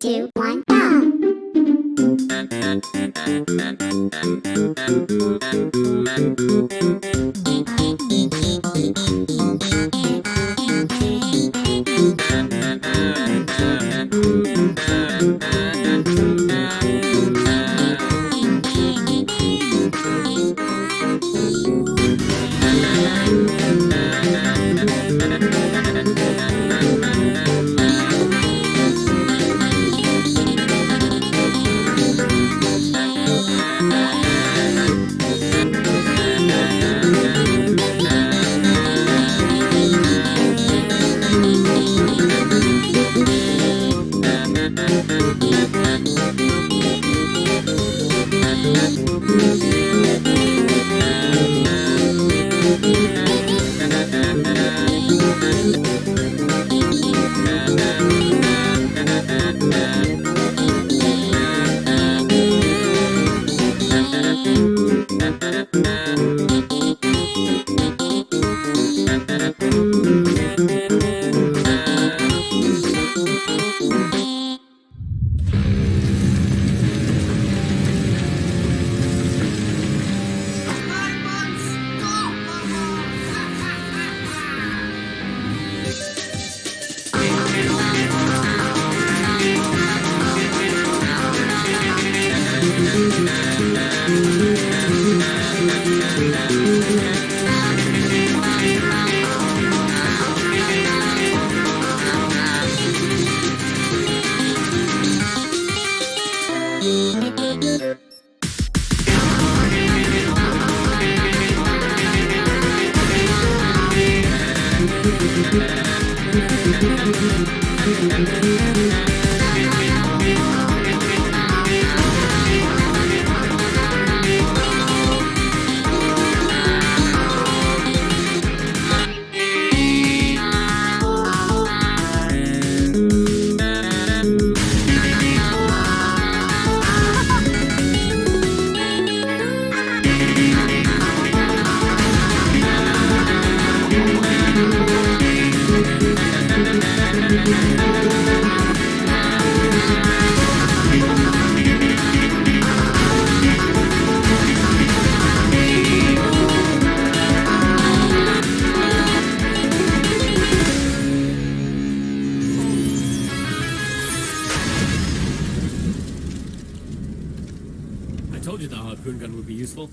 two, one, go! Thank you. Thank you. I told you the harpoon gun would be useful.